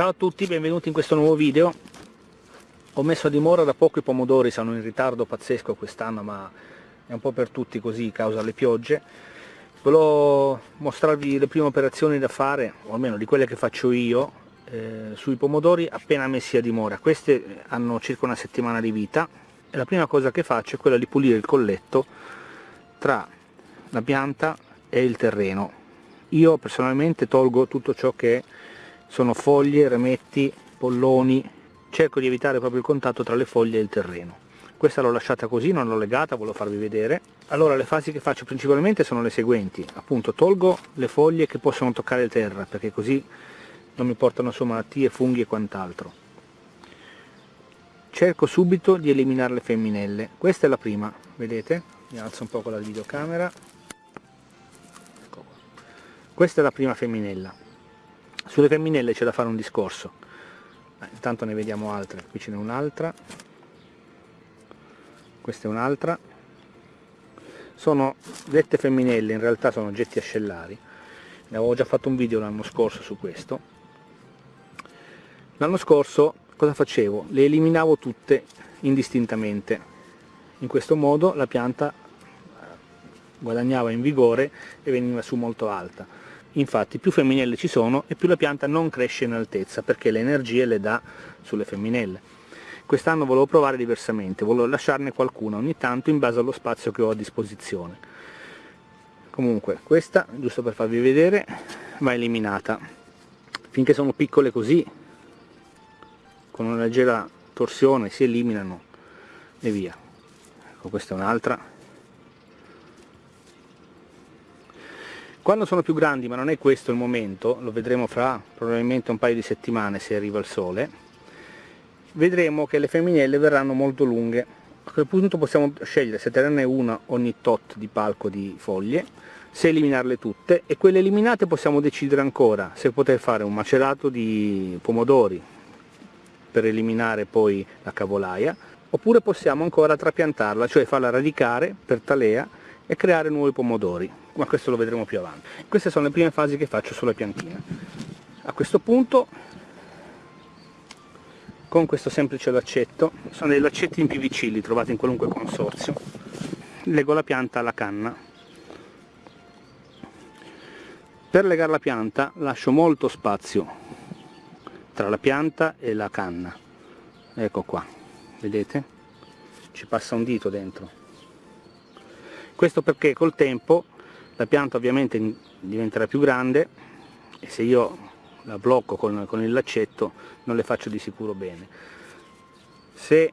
Ciao a tutti, benvenuti in questo nuovo video. Ho messo a dimora da poco i pomodori, sono in ritardo pazzesco quest'anno, ma è un po' per tutti così, causa le piogge. Volevo mostrarvi le prime operazioni da fare, o almeno di quelle che faccio io, eh, sui pomodori appena messi a dimora. Queste hanno circa una settimana di vita e la prima cosa che faccio è quella di pulire il colletto tra la pianta e il terreno. Io personalmente tolgo tutto ciò che sono foglie, rametti, polloni, cerco di evitare proprio il contatto tra le foglie e il terreno. Questa l'ho lasciata così, non l'ho legata, volevo farvi vedere. Allora le fasi che faccio principalmente sono le seguenti, appunto tolgo le foglie che possono toccare terra, perché così non mi portano su malattie, funghi e quant'altro. Cerco subito di eliminare le femminelle, questa è la prima, vedete? Mi alzo un po' con la videocamera. Ecco questa è la prima femminella sulle femminelle c'è da fare un discorso. Eh, intanto ne vediamo altre. Qui ce n'è un'altra. Questa è un'altra. Sono dette femminelle in realtà sono oggetti ascellari. Ne avevo già fatto un video l'anno scorso su questo. L'anno scorso cosa facevo? le eliminavo tutte indistintamente. In questo modo la pianta eh, guadagnava in vigore e veniva su molto alta infatti più femminelle ci sono e più la pianta non cresce in altezza perché le energie le dà sulle femminelle. Quest'anno volevo provare diversamente volevo lasciarne qualcuna ogni tanto in base allo spazio che ho a disposizione. Comunque questa giusto per farvi vedere va eliminata. Finché sono piccole così con una leggera torsione si eliminano e via. Ecco questa è un'altra Quando sono più grandi, ma non è questo il momento, lo vedremo fra probabilmente un paio di settimane se arriva il sole, vedremo che le femminelle verranno molto lunghe. A quel punto possiamo scegliere se tenerne una ogni tot di palco di foglie, se eliminarle tutte e quelle eliminate possiamo decidere ancora se poter fare un macerato di pomodori per eliminare poi la cavolaia oppure possiamo ancora trapiantarla, cioè farla radicare per talea e creare nuovi pomodori ma questo lo vedremo più avanti. Queste sono le prime fasi che faccio sulla piantina a questo punto con questo semplice laccetto sono dei laccetti in PVC li trovate in qualunque consorzio. Lego la pianta alla canna. Per legare la pianta lascio molto spazio tra la pianta e la canna. Ecco qua vedete? Ci passa un dito dentro questo perché col tempo la pianta ovviamente diventerà più grande e se io la blocco con, con il laccetto non le faccio di sicuro bene. Se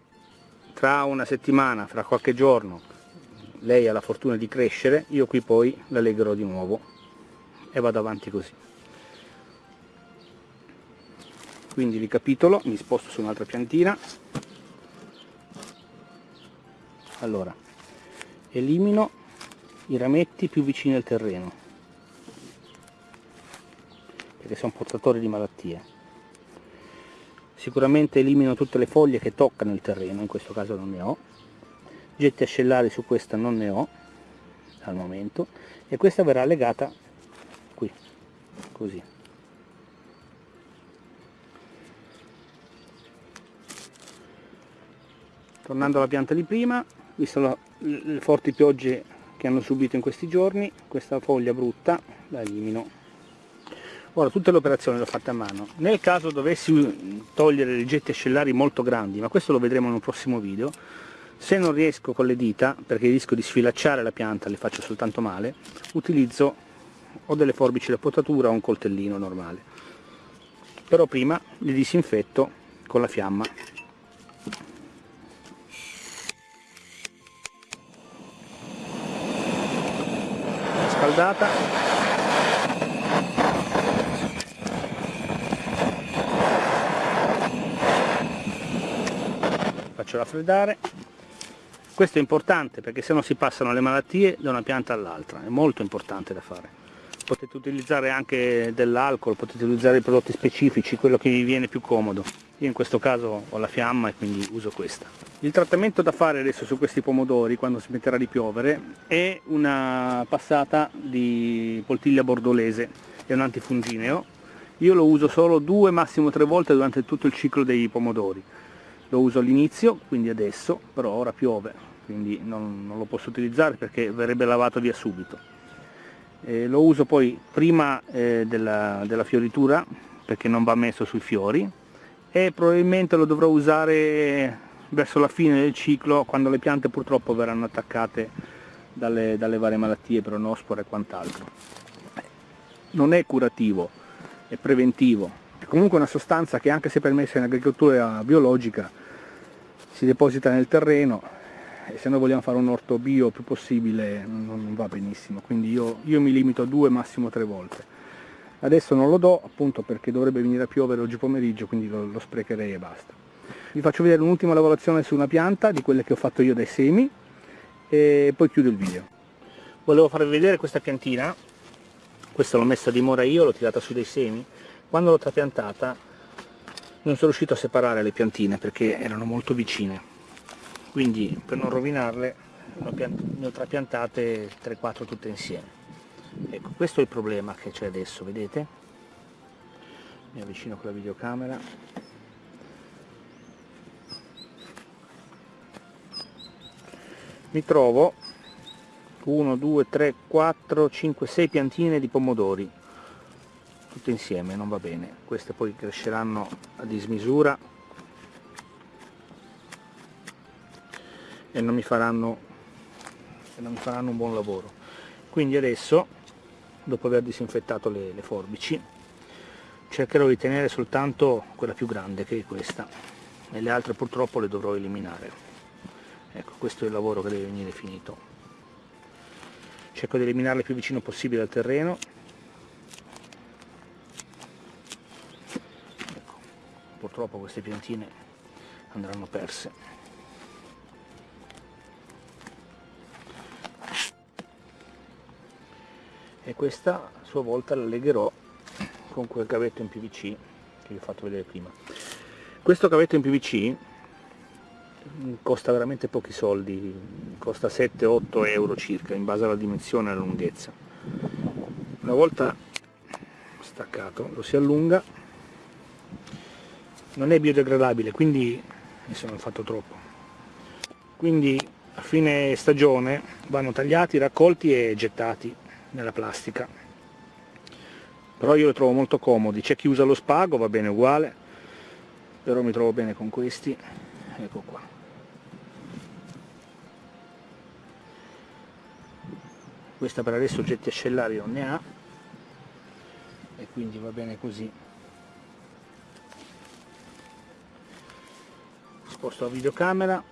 tra una settimana, fra qualche giorno lei ha la fortuna di crescere io qui poi la legherò di nuovo e vado avanti così. Quindi ricapitolo, mi sposto su un'altra piantina. Allora elimino i rametti più vicini al terreno perché sono portatori di malattie. Sicuramente elimino tutte le foglie che toccano il terreno in questo caso non ne ho. Getti ascellari su questa non ne ho al momento e questa verrà legata qui così. Tornando alla pianta di prima visto le forti piogge che hanno subito in questi giorni. Questa foglia brutta la elimino. Ora tutte le operazioni le ho fatte a mano. Nel caso dovessi togliere dei getti ascellari molto grandi ma questo lo vedremo in un prossimo video se non riesco con le dita perché rischio di sfilacciare la pianta le faccio soltanto male utilizzo o delle forbici da potatura o un coltellino normale. Però prima li disinfetto con la fiamma scaldata faccio raffreddare. Questo è importante perché se no si passano le malattie da una pianta all'altra. È molto importante da fare potete utilizzare anche dell'alcol potete utilizzare prodotti specifici quello che vi viene più comodo. Io in questo caso ho la fiamma e quindi uso questa. Il trattamento da fare adesso su questi pomodori quando smetterà di piovere è una passata di poltiglia bordolese. È un antifungineo. Io lo uso solo due massimo tre volte durante tutto il ciclo dei pomodori. Lo uso all'inizio quindi adesso però ora piove quindi non, non, lo posso utilizzare perché verrebbe lavato via subito eh, lo uso poi prima eh, della, della fioritura perché non va messo sui fiori e probabilmente lo dovrò usare verso la fine del ciclo quando le piante purtroppo verranno attaccate dalle, dalle varie malattie, pronospore e quant'altro. Non è curativo, è preventivo, è comunque una sostanza che anche se permessa in agricoltura biologica si deposita nel terreno se noi vogliamo fare un orto bio più possibile non, non va benissimo, quindi io, io mi limito a due, massimo tre volte. Adesso non lo do appunto perché dovrebbe venire a piovere oggi pomeriggio, quindi lo, lo sprecherei e basta. Vi faccio vedere un'ultima lavorazione su una pianta, di quelle che ho fatto io dai semi, e poi chiudo il video. Volevo farvi vedere questa piantina, questa l'ho messa a dimora io, l'ho tirata su dei semi, quando l'ho trapiantata non sono riuscito a separare le piantine perché erano molto vicine, quindi per non rovinarle ne ho trapiantate 3-4 tutte insieme. Ecco, questo è il problema che c'è adesso, vedete? Mi avvicino con la videocamera. Mi trovo 1, 2, 3, 4, 5, 6 piantine di pomodori tutte insieme, non va bene. Queste poi cresceranno a dismisura e non mi faranno, non mi faranno un buon lavoro. Quindi adesso dopo aver disinfettato le, le forbici cercherò di tenere soltanto quella più grande che è questa. E le altre purtroppo le dovrò eliminare. Ecco questo è il lavoro che deve venire finito. Cerco di eliminarle più vicino possibile al terreno. Ecco, purtroppo queste piantine andranno perse e questa a sua volta la legherò con quel cavetto in PVC che vi ho fatto vedere prima. Questo cavetto in PVC costa veramente pochi soldi costa 7-8 euro circa in base alla dimensione e alla lunghezza. Una volta staccato lo si allunga. Non è biodegradabile quindi mi sono fatto troppo. Quindi a fine stagione vanno tagliati, raccolti e gettati nella plastica. Però io lo trovo molto comodi. C'è chi usa lo spago va bene uguale però mi trovo bene con questi. Ecco qua. Questa per adesso oggetti ascellari non ne ha e quindi va bene così. Sposto la videocamera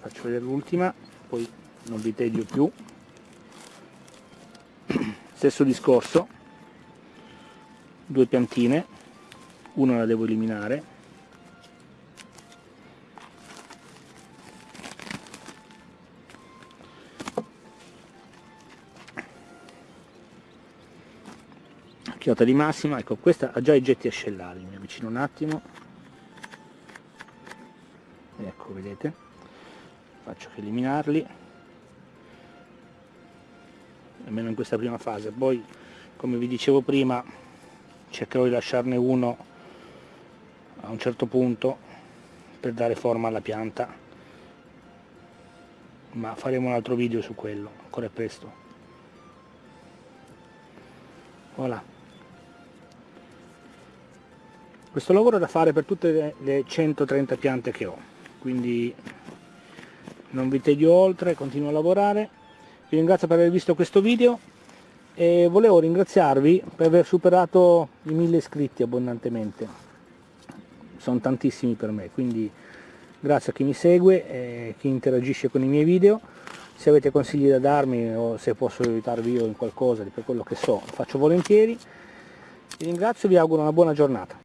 faccio vedere l'ultima poi non vi tedio più stesso discorso. Due piantine. Una la devo eliminare. Chiota di massima. Ecco questa ha già i getti ascellari mi avvicino un attimo. Ecco vedete. Faccio che eliminarli almeno in questa prima fase. Poi come vi dicevo prima cercherò di lasciarne uno a un certo punto per dare forma alla pianta ma faremo un altro video su quello ancora è presto. Voilà. Questo lavoro è da fare per tutte le 130 piante che ho quindi non vi tedio oltre continuo a lavorare vi ringrazio per aver visto questo video e volevo ringraziarvi per aver superato i mille iscritti abbondantemente. Sono tantissimi per me quindi grazie a chi mi segue e chi interagisce con i miei video. Se avete consigli da darmi o se posso aiutarvi io in qualcosa per quello che so faccio volentieri. Vi ringrazio e vi auguro una buona giornata